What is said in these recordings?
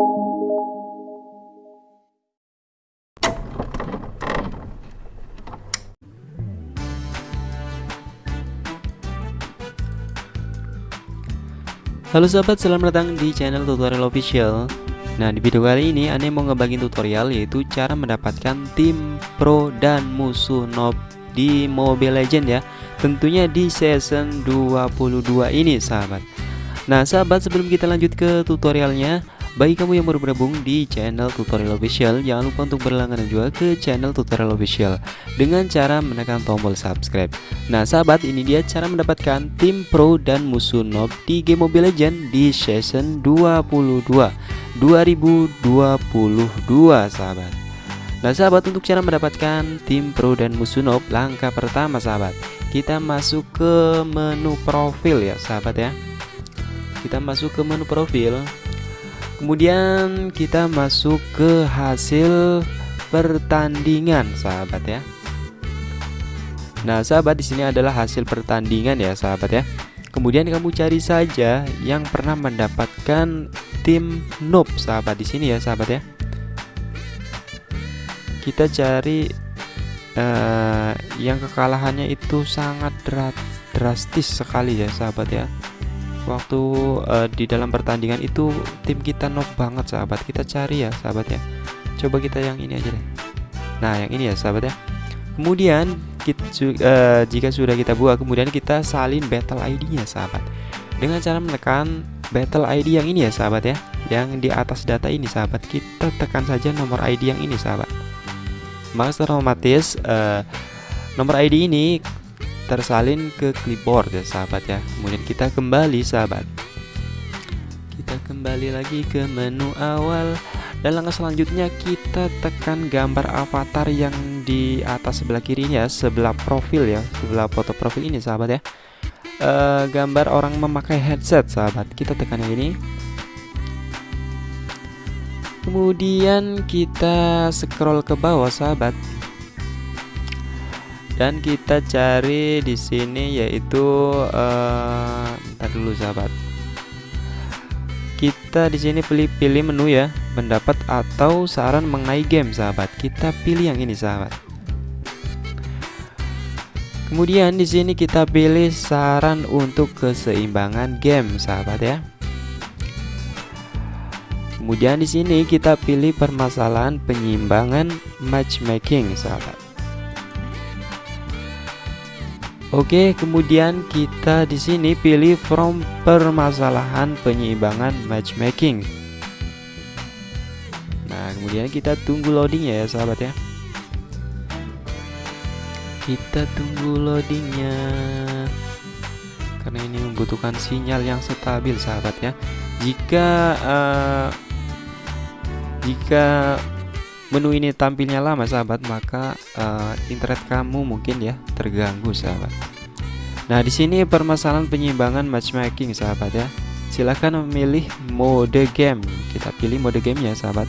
Halo sahabat, selamat datang di channel tutorial official. Nah di video kali ini Ane mau ngebagiin tutorial yaitu cara mendapatkan tim pro dan musuh noob di Mobile Legend ya. Tentunya di season 22 ini sahabat. Nah sahabat sebelum kita lanjut ke tutorialnya bagi kamu yang baru bergabung di channel tutorial official Jangan lupa untuk berlangganan juga ke channel tutorial official Dengan cara menekan tombol subscribe. Nah sahabat ini dia cara mendapatkan tim pro dan musuh noob di game Mobile Legends di season 22 2022 sahabat. Nah sahabat untuk cara mendapatkan tim pro dan musuh noob Langkah pertama sahabat Kita masuk ke menu profil ya sahabat ya. Kita masuk ke menu profil Kemudian kita masuk ke hasil pertandingan, sahabat ya. Nah, sahabat di sini adalah hasil pertandingan ya, sahabat ya. Kemudian kamu cari saja yang pernah mendapatkan tim noob, sahabat di sini ya, sahabat ya. Kita cari uh, yang kekalahannya itu sangat drastis sekali ya, sahabat ya waktu uh, di dalam pertandingan itu tim kita knock banget sahabat kita cari ya sahabat ya. Coba kita yang ini aja deh. Nah yang ini ya sahabat ya. Kemudian kita, uh, eh, jika sudah kita buat kemudian kita salin battle ID nya sahabat. Dengan cara menekan battle ID yang ini ya sahabat ya. Yang di atas data ini sahabat. Kita tekan saja nomor ID yang ini sahabat. Maka secara otomatis uh, nomor ID ini tersalin ke clipboard ya sahabat ya. Kemudian kita kembali sahabat. Kita kembali lagi ke menu awal. Dan langkah selanjutnya kita tekan gambar avatar yang di atas sebelah kirinya sebelah profil ya sebelah foto profil ini sahabat ya. E, gambar orang memakai headset sahabat. Kita tekan yang ini. Kemudian kita scroll ke bawah sahabat dan kita cari di sini yaitu uh, dulu sahabat. Kita di sini pilih pilih menu ya pendapat atau saran mengenai game sahabat. Kita pilih yang ini sahabat. Kemudian di sini kita pilih saran untuk keseimbangan game sahabat ya. Kemudian di sini kita pilih permasalahan penyimbangan matchmaking sahabat Oke, kemudian kita di sini pilih from permasalahan penyeimbangan matchmaking. Nah, kemudian kita tunggu loadingnya ya, sahabat ya. Kita tunggu loadingnya karena ini membutuhkan sinyal yang stabil, sahabat ya. Jika uh, jika menu ini tampilnya lama sahabat maka uh, internet kamu mungkin ya terganggu sahabat. Nah di sini permasalahan penyimbangan matchmaking sahabat ya. Silahkan memilih mode game. Kita pilih mode game ya sahabat.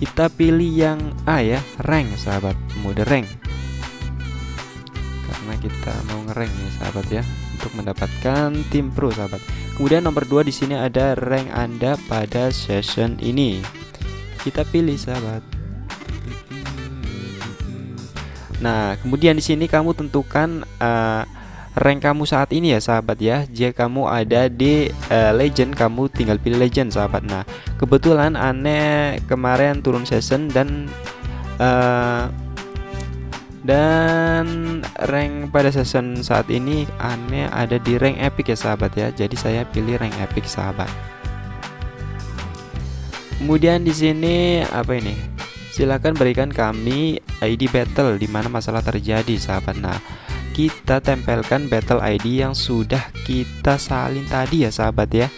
Kita pilih yang A ya. Rank sahabat. Mode rank. Karena kita mau ngerank ya sahabat ya. Untuk mendapatkan tim pro sahabat. Kemudian nomor 2 di sini ada rank anda pada session ini. Kita pilih sahabat Nah, kemudian di sini kamu tentukan uh, rank kamu saat ini ya sahabat ya. Jika kamu ada di uh, legend, kamu tinggal pilih legend sahabat. Nah, kebetulan aneh kemarin turun season dan uh, dan rank pada season saat ini aneh ada di rank epic ya sahabat ya. Jadi saya pilih rank epic sahabat. Kemudian di sini apa ini? Silahkan berikan kami ID battle di mana masalah terjadi sahabat. Nah, kita tempelkan battle ID yang sudah kita salin tadi ya sahabat ya.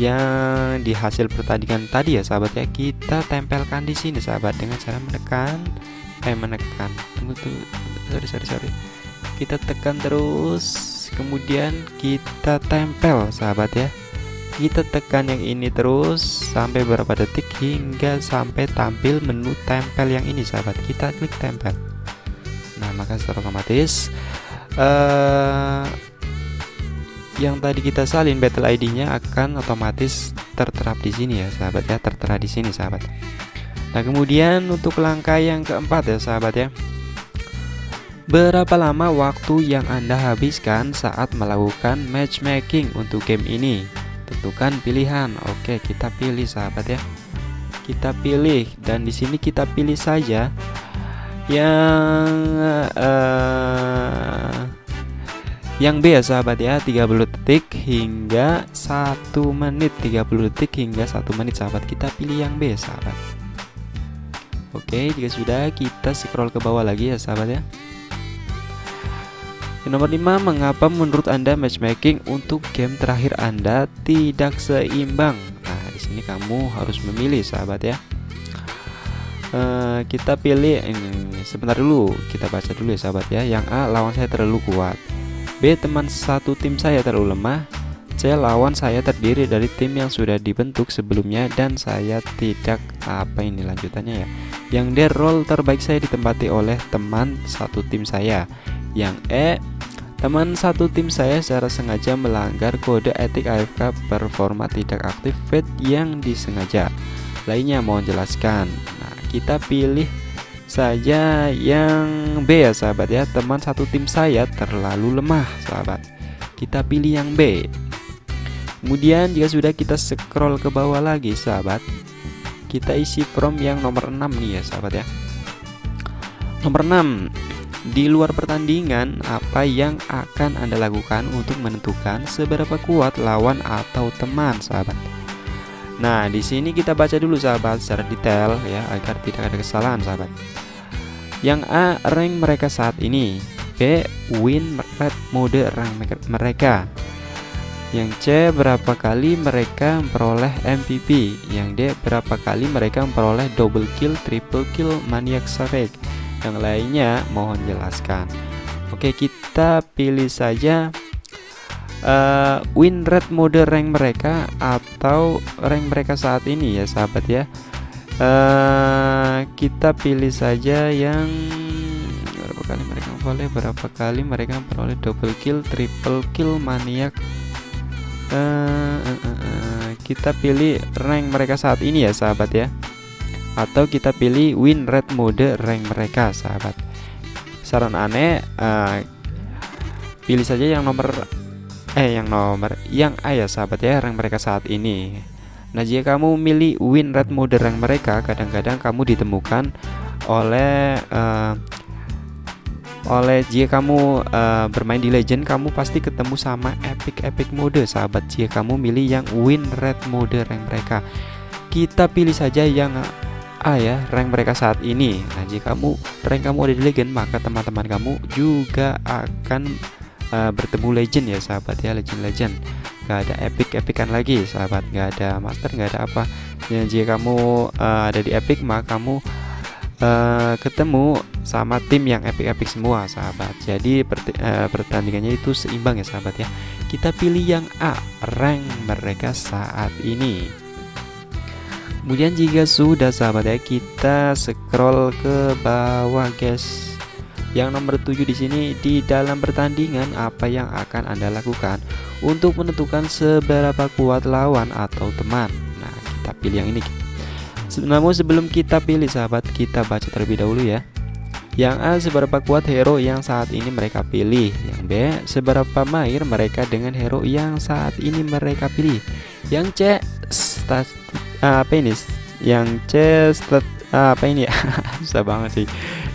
Yang di hasil pertandingan tadi ya sahabat ya. Kita tempelkan di sini sahabat dengan cara menekan eh menekan. Tunggu tuh. Sorry sorry sorry. Kita tekan terus kemudian kita tempel sahabat ya kita tekan yang ini terus sampai berapa detik hingga sampai tampil menu tempel yang ini sahabat. Kita klik tempel. Nah maka secara otomatis uh, yang tadi kita salin battle ID nya akan otomatis tertera di sini ya sahabat ya. Tertera di sini sahabat. Nah kemudian untuk langkah yang keempat ya sahabat ya. Berapa lama waktu yang Anda habiskan saat melakukan matchmaking untuk game ini? Tentukan pilihan. Oke, kita pilih sahabat ya. Kita pilih dan di sini kita pilih saja yang uh, yang B ya sahabat ya. 30 detik hingga 1 menit. 30 detik hingga 1 menit sahabat. Kita pilih yang B sahabat. Oke jika sudah kita scroll ke bawah lagi ya sahabat ya yang nomor 5, mengapa menurut Anda matchmaking untuk game terakhir Anda tidak seimbang? Nah, di sini kamu harus memilih, sahabat ya. Uh, kita pilih ini sebentar dulu, kita baca dulu ya, sahabat ya. Yang A, lawan saya terlalu kuat. B, teman satu tim saya terlalu lemah. C, lawan saya terdiri dari tim yang sudah dibentuk sebelumnya dan saya tidak apa ini lanjutannya ya. Yang D, role terbaik saya ditempati oleh teman satu tim saya. Yang E, teman satu tim saya secara sengaja melanggar kode etik AFK performa tidak aktif fit yang disengaja. Lainnya mohon jelaskan. Nah, kita pilih saja yang B ya sahabat ya. Teman satu tim saya terlalu lemah, sahabat. Kita pilih yang B. Kemudian jika sudah kita scroll ke bawah lagi, sahabat. Kita isi from yang nomor 6 nih ya, sahabat ya. Nomor 6 di luar pertandingan, apa yang akan Anda lakukan untuk menentukan seberapa kuat lawan atau teman, sahabat? Nah, di sini kita baca dulu sahabat secara detail ya agar tidak ada kesalahan, sahabat. Yang A, rank mereka saat ini. B, win rate mode rank mereka. Yang C, berapa kali mereka memperoleh MVP. Yang D, berapa kali mereka memperoleh double kill, triple kill, maniac savage yang lainnya mohon jelaskan. Oke kita pilih saja uh, win rate mode rank mereka atau rank mereka saat ini ya sahabat ya. Uh, kita pilih saja yang berapa kali mereka boleh berapa kali mereka memperoleh double kill triple kill maniak? Uh, uh, uh, uh, kita pilih rank mereka saat ini ya sahabat ya atau kita pilih win rate mode rank mereka sahabat. Saran aneh uh, pilih saja yang nomor eh yang nomor yang A ya sahabat ya rank mereka saat ini. Nah jika kamu memilih win rate mode rank mereka kadang-kadang kamu ditemukan oleh uh, oleh jika kamu uh, bermain di legend kamu pasti ketemu sama epic epic mode sahabat. Jika kamu milih yang win rate mode rank mereka kita pilih saja yang A ya rank mereka saat ini. Nah jika kamu rank kamu ada di legend maka teman-teman kamu juga akan uh, bertemu legend ya sahabat ya legend-legend. Gak ada epic-epican lagi sahabat. Gak ada master gak ada apa. Ya, Jika kamu uh, ada di epic maka kamu uh, ketemu sama tim yang epic-epic semua sahabat. Jadi uh, pertandingannya itu seimbang ya sahabat ya. Kita pilih yang A rank mereka saat ini Kemudian jika sudah sahabat ya kita scroll ke bawah guys. Yang nomor 7 di sini di dalam pertandingan apa yang akan Anda lakukan untuk menentukan seberapa kuat lawan atau teman. Nah, kita pilih yang ini. Namun sebelum kita pilih sahabat, kita baca terlebih dahulu ya. Yang A seberapa kuat hero yang saat ini mereka pilih Yang B seberapa mahir mereka dengan hero yang saat ini mereka pilih Yang C stat apa ini? Yang C stat, apa ini? Ya susah banget sih.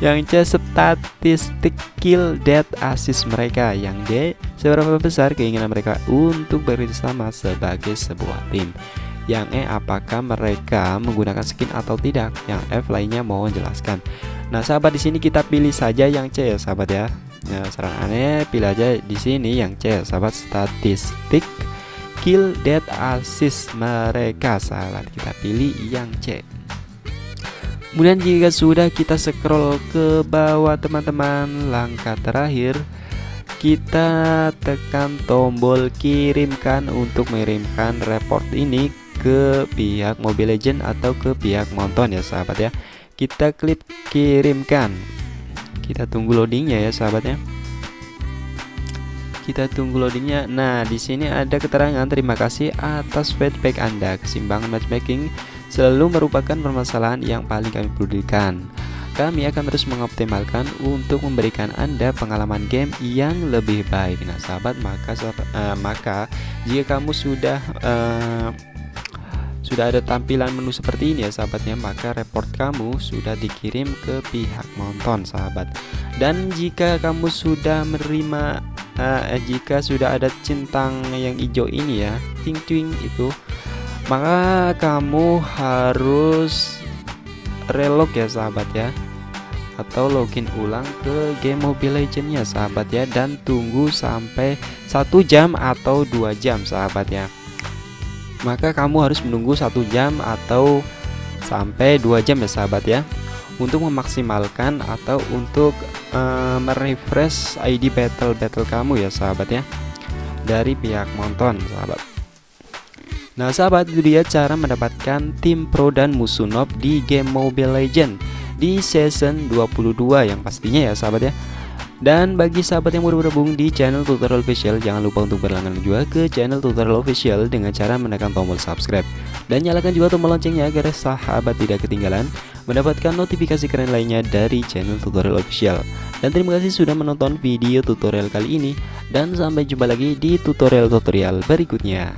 Yang C statistik kill death assist mereka. Yang D seberapa besar keinginan mereka untuk bekerjasama sebagai sebuah tim? Yang E apakah mereka menggunakan skin atau tidak? Yang F lainnya mohon jelaskan nah sahabat di sini kita pilih saja yang C ya sahabat ya. Nah, saran aneh pilih aja di sini yang C sahabat. Statistik kill dead assist mereka. Salah kita pilih yang C. Kemudian jika sudah kita scroll ke bawah teman-teman langkah terakhir kita tekan tombol kirimkan untuk mengirimkan report ini ke pihak Mobile Legend atau ke pihak Monton ya sahabat ya. Kita klik kirimkan. Kita tunggu loadingnya ya sahabatnya kita tunggu loadingnya. Nah di sini ada keterangan terima kasih atas feedback anda. Kesimbangan matchmaking selalu merupakan permasalahan yang paling kami pedulikan. Kami akan terus mengoptimalkan untuk memberikan anda pengalaman game yang lebih baik. Nah sahabat maka uh, maka jika kamu sudah uh, sudah ada tampilan menu seperti ini ya sahabatnya maka report kamu sudah dikirim ke pihak nonton sahabat. Dan jika kamu sudah menerima uh, jika sudah ada centang yang hijau ini ya ting ting itu maka kamu harus relog ya sahabat ya. Atau login ulang ke game Mobile Legends ya sahabat ya. Dan tunggu sampai satu jam atau dua jam sahabat ya. Maka kamu harus menunggu satu jam atau sampai dua jam ya sahabat ya untuk memaksimalkan atau untuk uh, merefresh ID battle battle kamu ya sahabat ya. Dari pihak monton sahabat. Nah sahabat itu dia cara mendapatkan tim pro dan musuh nob di game Mobile Legend di season 22 yang pastinya ya sahabat ya dan bagi sahabat yang baru bergabung di channel tutorial official Jangan lupa untuk berlangganan juga ke channel tutorial official Dengan cara menekan tombol subscribe. Dan nyalakan juga tombol loncengnya agar sahabat tidak ketinggalan Mendapatkan notifikasi keren lainnya dari channel tutorial official. Dan terima kasih sudah menonton video tutorial kali ini Dan sampai jumpa lagi di tutorial-tutorial berikutnya